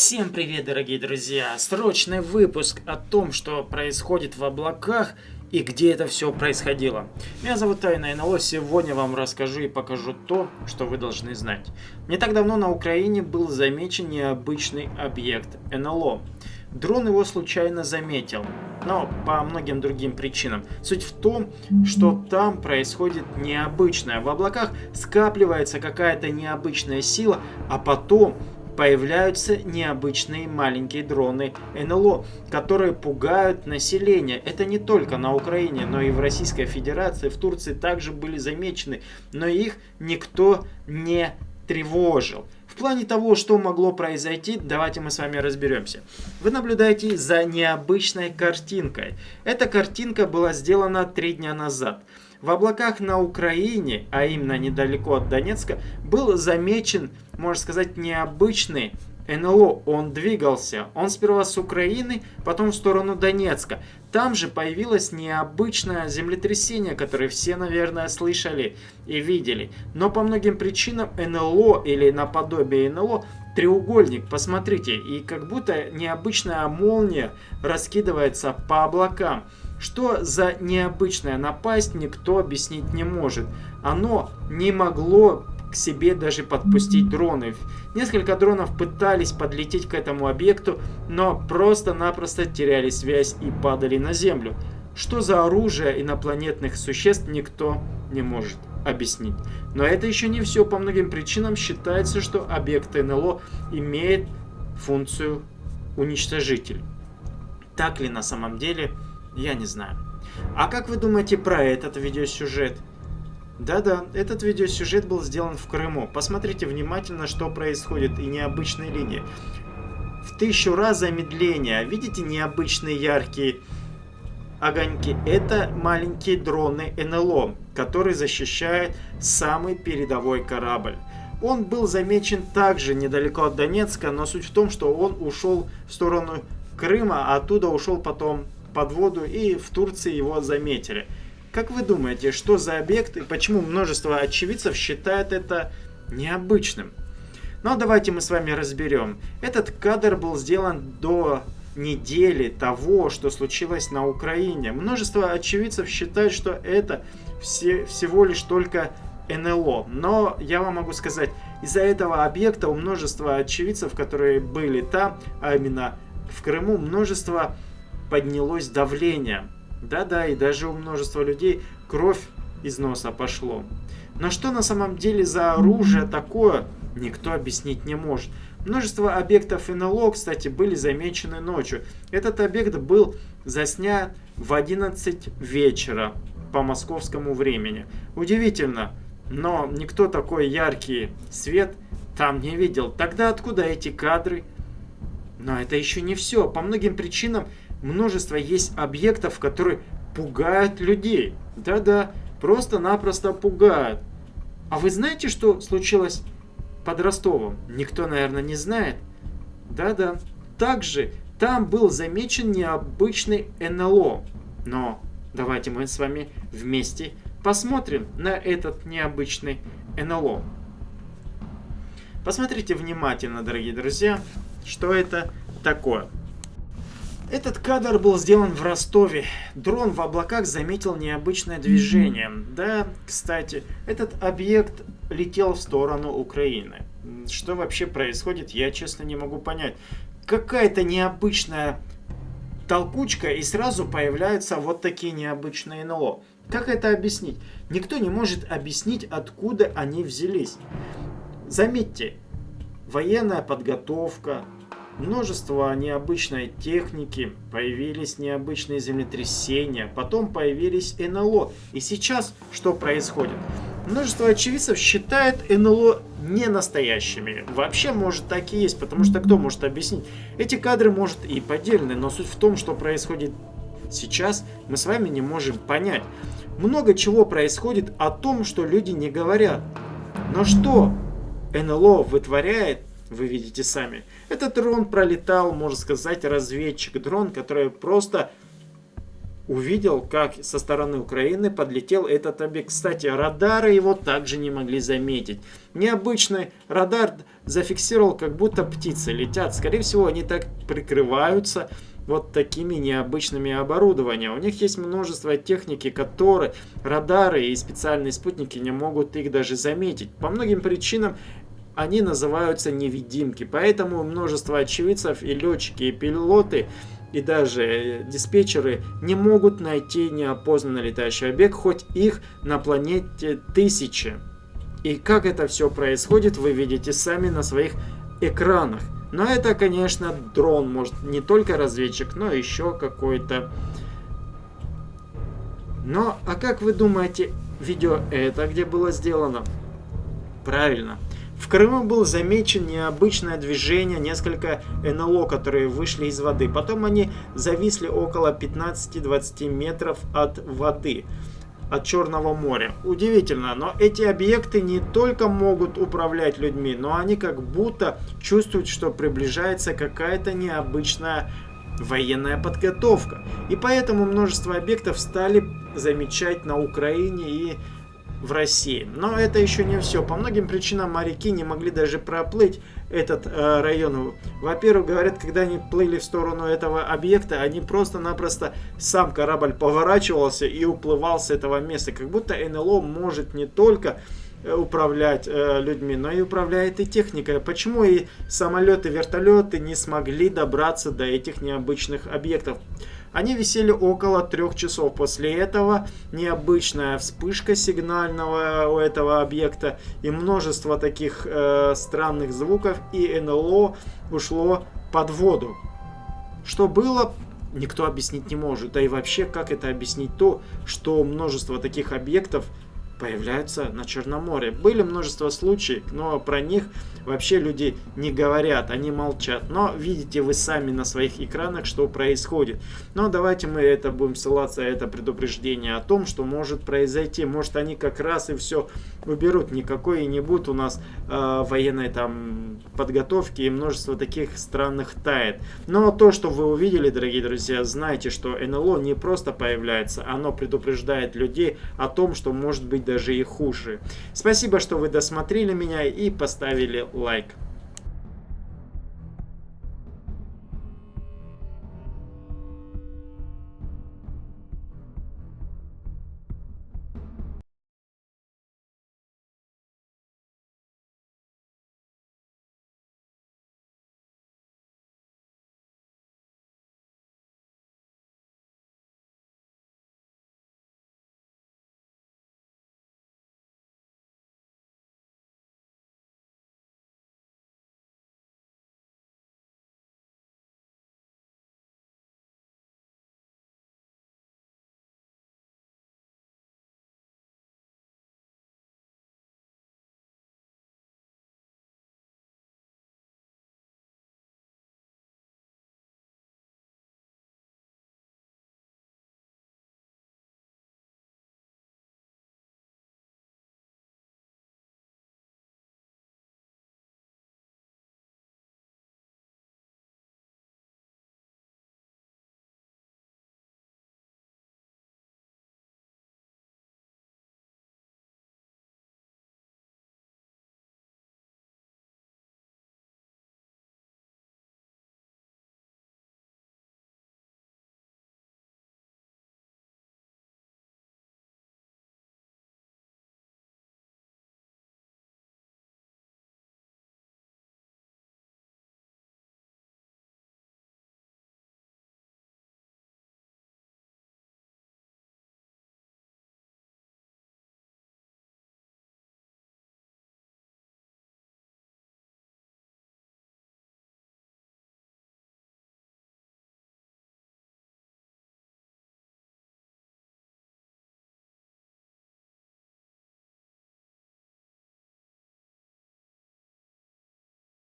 Всем привет, дорогие друзья! Срочный выпуск о том, что происходит в облаках и где это все происходило. Меня зовут Тайна НЛО, сегодня вам расскажу и покажу то, что вы должны знать. Не так давно на Украине был замечен необычный объект НЛО. Дрон его случайно заметил, но по многим другим причинам. Суть в том, что там происходит необычное. В облаках скапливается какая-то необычная сила, а потом появляются необычные маленькие дроны НЛО, которые пугают население. Это не только на Украине, но и в Российской Федерации, в Турции также были замечены, но их никто не тревожил. В плане того, что могло произойти, давайте мы с вами разберемся. Вы наблюдаете за необычной картинкой. Эта картинка была сделана три дня назад. В облаках на Украине, а именно недалеко от Донецка, был замечен, можно сказать, необычный НЛО. Он двигался. Он сперва с Украины, потом в сторону Донецка. Там же появилось необычное землетрясение, которое все, наверное, слышали и видели. Но по многим причинам НЛО или наподобие НЛО треугольник, посмотрите, и как будто необычная молния раскидывается по облакам. Что за необычная напасть, никто объяснить не может. Оно не могло к себе даже подпустить дроны. Несколько дронов пытались подлететь к этому объекту, но просто-напросто теряли связь и падали на землю. Что за оружие инопланетных существ, никто не может объяснить. Но это еще не все. По многим причинам считается, что объект НЛО имеет функцию уничтожитель. Так ли на самом деле? Я не знаю. А как вы думаете про этот видеосюжет? Да-да, этот видеосюжет был сделан в Крыму. Посмотрите внимательно, что происходит и необычные линии. В тысячу раз замедление. Видите необычные яркие огоньки? Это маленькие дроны НЛО, которые защищают самый передовой корабль. Он был замечен также недалеко от Донецка, но суть в том, что он ушел в сторону Крыма, а оттуда ушел потом под воду и в Турции его заметили. Как вы думаете, что за объект и почему множество очевидцев считает это необычным? Но ну, давайте мы с вами разберем. Этот кадр был сделан до недели того, что случилось на Украине. Множество очевидцев считают, что это все, всего лишь только НЛО. Но я вам могу сказать, из-за этого объекта у множества очевидцев, которые были там, а именно в Крыму, множество поднялось давление. Да-да, и даже у множества людей кровь из носа пошло. Но что на самом деле за оружие такое, никто объяснить не может. Множество объектов НЛО, кстати, были замечены ночью. Этот объект был заснят в 11 вечера по московскому времени. Удивительно, но никто такой яркий свет там не видел. Тогда откуда эти кадры? Но это еще не все. По многим причинам множество есть объектов, которые пугают людей. Да-да, просто-напросто пугают. А вы знаете, что случилось под Ростовом? Никто, наверное, не знает. Да-да. Также там был замечен необычный НЛО. Но давайте мы с вами вместе посмотрим на этот необычный НЛО. Посмотрите внимательно, дорогие друзья, что это такое. Этот кадр был сделан в Ростове. Дрон в облаках заметил необычное движение. Да, кстати, этот объект летел в сторону Украины. Что вообще происходит, я честно не могу понять. Какая-то необычная толкучка и сразу появляются вот такие необычные НЛО. Как это объяснить? Никто не может объяснить, откуда они взялись. Заметьте, военная подготовка, множество необычной техники, появились необычные землетрясения, потом появились НЛО. И сейчас что происходит? Множество очевидцев считает НЛО не настоящими. Вообще, может, так и есть, потому что кто может объяснить? Эти кадры, может, и поддельны, но суть в том, что происходит сейчас, мы с вами не можем понять. Много чего происходит о том, что люди не говорят. Но что НЛО вытворяет, вы видите сами. Этот дрон пролетал, можно сказать, разведчик. Дрон, который просто увидел, как со стороны Украины подлетел этот объект. Кстати, радары его также не могли заметить. Необычный радар зафиксировал, как будто птицы летят. Скорее всего, они так прикрываются вот такими необычными оборудованиями. У них есть множество техники, которые радары и специальные спутники не могут их даже заметить. По многим причинам они называются невидимки. Поэтому множество очевидцев и летчики, и пилоты и даже диспетчеры не могут найти неопознанный летающий объект, хоть их на планете тысячи. И как это все происходит, вы видите сами на своих экранах. Но это, конечно, дрон, может не только разведчик, но еще какой-то. Но, а как вы думаете, видео это где было сделано? Правильно, в Крыму был замечен необычное движение, несколько НЛО, которые вышли из воды. Потом они зависли около 15-20 метров от воды, от Черного моря. Удивительно, но эти объекты не только могут управлять людьми, но они как будто чувствуют, что приближается какая-то необычная военная подготовка. И поэтому множество объектов стали замечать на Украине и в России. Но это еще не все. По многим причинам моряки не могли даже проплыть этот э, район. Во-первых, говорят, когда они плыли в сторону этого объекта, они просто-напросто сам корабль поворачивался и уплывал с этого места. Как будто НЛО может не только э, управлять э, людьми, но и управляет и техникой. Почему и самолеты, вертолеты не смогли добраться до этих необычных объектов? Они висели около трех часов. После этого необычная вспышка сигнального у этого объекта и множество таких э, странных звуков и НЛО ушло под воду. Что было, никто объяснить не может. Да и вообще, как это объяснить то, что множество таких объектов появляются на Черном море. Были множество случаев, но про них вообще люди не говорят, они молчат. Но видите вы сами на своих экранах, что происходит. Но давайте мы это будем ссылаться, это предупреждение о том, что может произойти. Может они как раз и все уберут. Никакой не будет у нас э, военной там подготовки и множество таких странных тает. Но то, что вы увидели, дорогие друзья, знайте, что НЛО не просто появляется, оно предупреждает людей о том, что может быть даже и хуже. Спасибо, что вы досмотрели меня и поставили лайк.